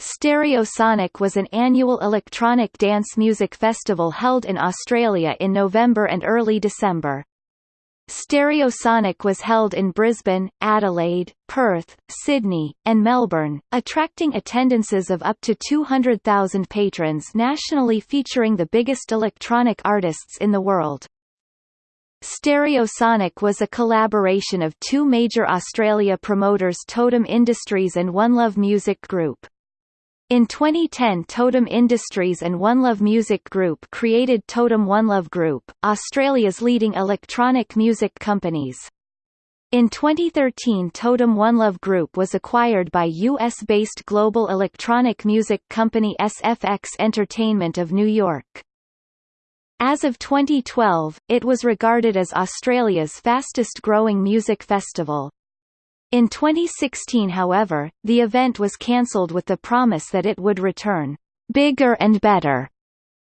Stereosonic was an annual electronic dance music festival held in Australia in November and early December. Stereosonic was held in Brisbane, Adelaide, Perth, Sydney, and Melbourne, attracting attendances of up to 200,000 patrons nationally featuring the biggest electronic artists in the world. Stereosonic was a collaboration of two major Australia promoters Totem Industries and One Love Music Group. In 2010 Totem Industries and One Love Music Group created Totem One Love Group, Australia's leading electronic music companies. In 2013 Totem One Love Group was acquired by US-based global electronic music company SFX Entertainment of New York. As of 2012, it was regarded as Australia's fastest-growing music festival. In 2016 however, the event was cancelled with the promise that it would return, "...bigger and better."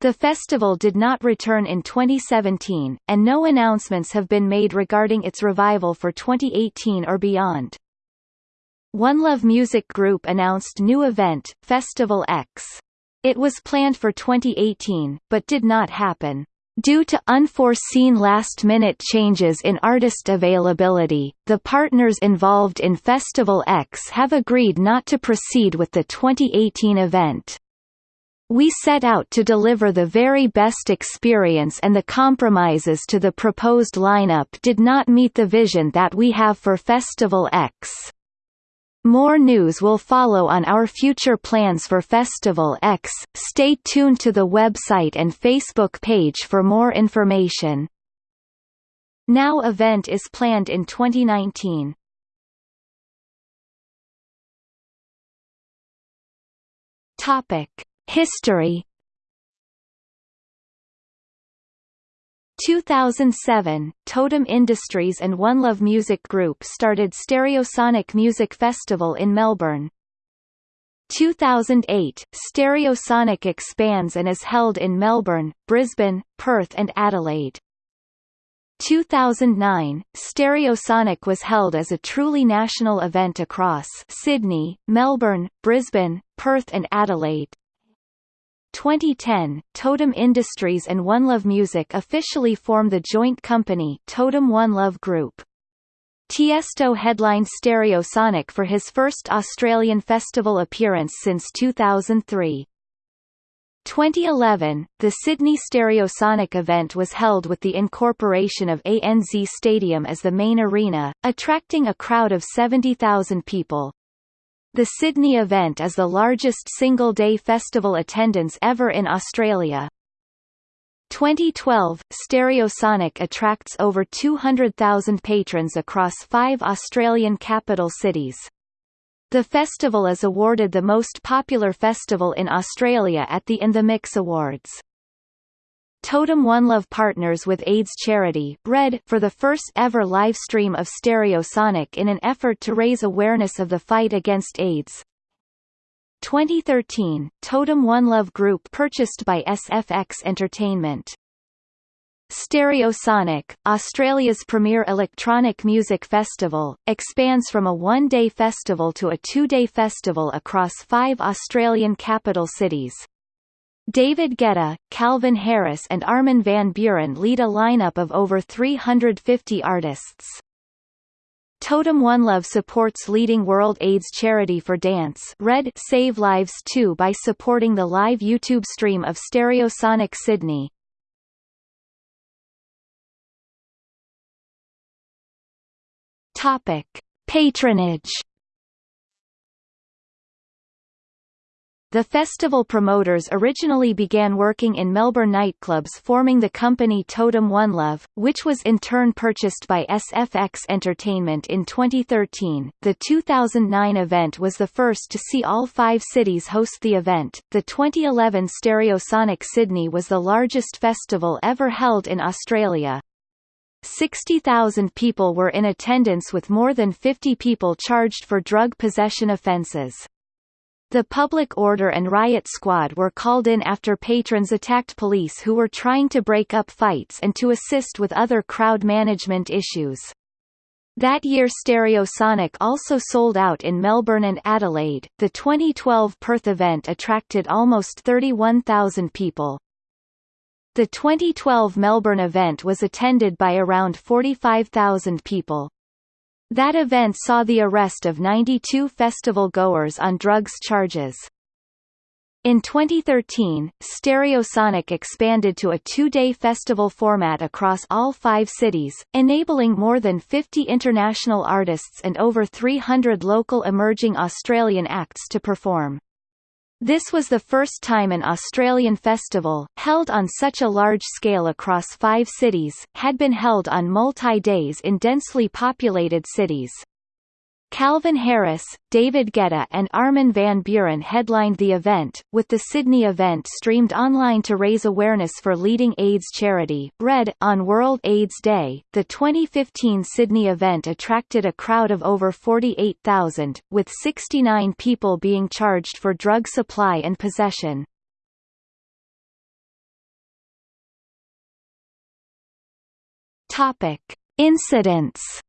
The festival did not return in 2017, and no announcements have been made regarding its revival for 2018 or beyond. One Love Music Group announced new event, Festival X. It was planned for 2018, but did not happen. Due to unforeseen last-minute changes in artist availability, the partners involved in Festival X have agreed not to proceed with the 2018 event. We set out to deliver the very best experience and the compromises to the proposed lineup did not meet the vision that we have for Festival X. More news will follow on our future plans for Festival X. Stay tuned to the website and Facebook page for more information. Now event is planned in 2019. Topic: History 2007, Totem Industries and One Love Music Group started Stereosonic Music Festival in Melbourne. 2008, Stereosonic expands and is held in Melbourne, Brisbane, Perth and Adelaide. 2009, Stereosonic was held as a truly national event across Sydney, Melbourne, Brisbane, Perth and Adelaide. 2010, Totem Industries and One Love Music officially form the joint company Totem One Love Group. Tiesto headlined Stereosonic for his first Australian festival appearance since 2003. 2011, the Sydney Stereosonic event was held with the incorporation of ANZ Stadium as the main arena, attracting a crowd of 70,000 people. The Sydney event is the largest single-day festival attendance ever in Australia. 2012, Stereosonic attracts over 200,000 patrons across five Australian capital cities. The festival is awarded the most popular festival in Australia at the In the Mix Awards. Totem One Love partners with AIDS charity Red for the first ever live stream of Stereosonic in an effort to raise awareness of the fight against AIDS. 2013, Totem One Love Group purchased by SFX Entertainment. Stereosonic, Australia's premier electronic music festival, expands from a one-day festival to a two-day festival across five Australian capital cities. David Guetta, Calvin Harris and Armin van Buuren lead a lineup of over 350 artists. Totem One Love supports leading World AIDS charity for dance Red Save Lives 2 by supporting the live YouTube stream of Stereosonic Sydney. Topic: Patronage The festival promoters originally began working in Melbourne nightclubs forming the company Totem One Love, which was in turn purchased by SFX Entertainment in 2013. The 2009 event was the first to see all five cities host the event. The 2011 Stereosonic Sydney was the largest festival ever held in Australia. 60,000 people were in attendance with more than 50 people charged for drug possession offences. The public order and riot squad were called in after patrons attacked police who were trying to break up fights and to assist with other crowd management issues. That year Stereosonic also sold out in Melbourne and Adelaide. The 2012 Perth event attracted almost 31,000 people. The 2012 Melbourne event was attended by around 45,000 people. That event saw the arrest of 92 festival goers on drugs charges. In 2013, Stereosonic expanded to a two-day festival format across all five cities, enabling more than 50 international artists and over 300 local emerging Australian acts to perform. This was the first time an Australian festival, held on such a large scale across five cities, had been held on multi-days in densely populated cities. Calvin Harris, David Guetta and Armin van Buuren headlined the event, with the Sydney event streamed online to raise awareness for leading AIDS charity, RED. On World AIDS Day, the 2015 Sydney event attracted a crowd of over 48,000, with 69 people being charged for drug supply and possession. Topic. Incidents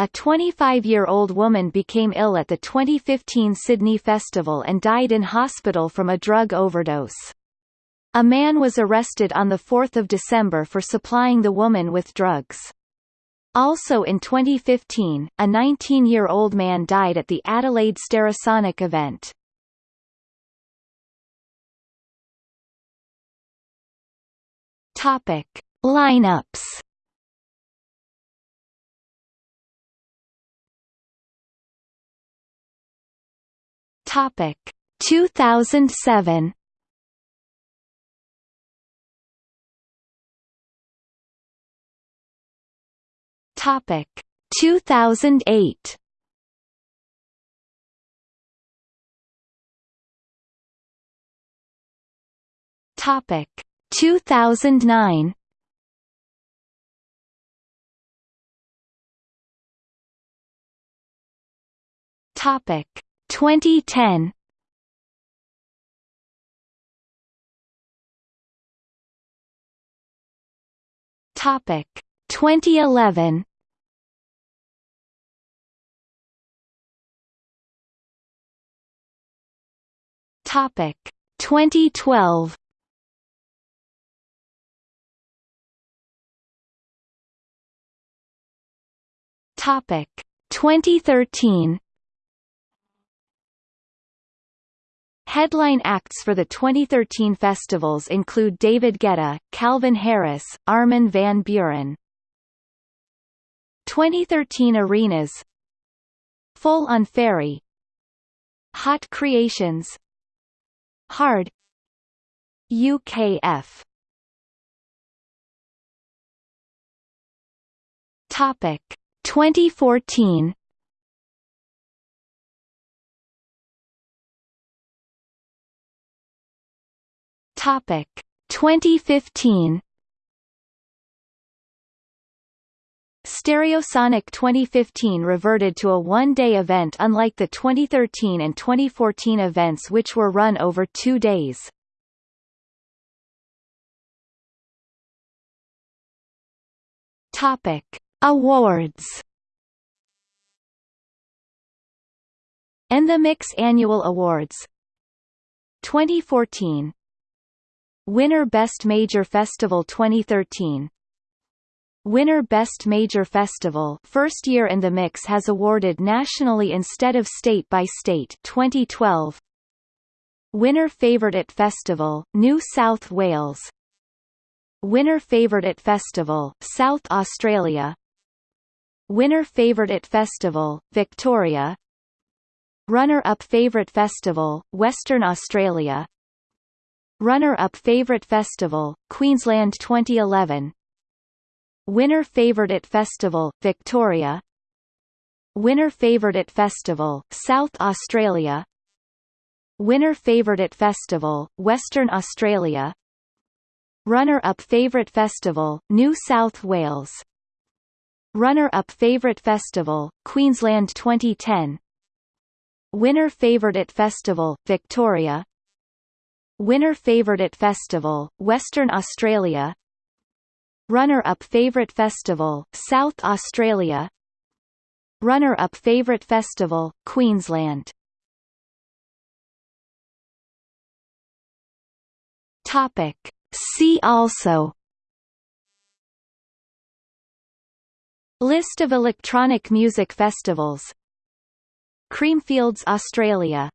A 25-year-old woman became ill at the 2015 Sydney Festival and died in hospital from a drug overdose. A man was arrested on 4 December for supplying the woman with drugs. Also in 2015, a 19-year-old man died at the Adelaide Stereosonic event. Topic. Lineups Topic. 2007 Topic. 2008 Topic. 2009 Topic 2010 Topic. 2011 Topic. 2012 Topic. 2013 Headline acts for the 2013 festivals include David Guetta, Calvin Harris, Armin van Buuren. 2013 arenas. Full on Ferry. Hot Creations. Hard. UKF Topic. 2014 Topic 2015 Stereosonic 2015 reverted to a one-day event unlike the 2013 and 2014 events which were run over two days. Topic. Awards In the Mix Annual Awards 2014 Winner Best Major Festival 2013 Winner Best Major Festival First Year in the Mix has awarded nationally instead of state by state 2012 Winner Favourite Festival, New South Wales. Winner Favourite at Festival, South Australia. Winner Favourite Festival, Victoria. Runner-up Favourite Festival, Western Australia Runner-up Favorite Festival, Queensland 2011 Winner Favourite at Festival, Victoria. Winner Favourite at Festival, South Australia. Winner Favourite at Festival, Western Australia. Runner-up Favourite Festival, New South Wales. Runner-up Favourite Festival, Queensland 2010 Winner Favourite at Festival, Victoria Winner Favourite at Festival, Western Australia. Runner-up favorite festival, South Australia. Runner-up favorite festival, Queensland. Topic. See also. List of electronic music festivals. Creamfields Australia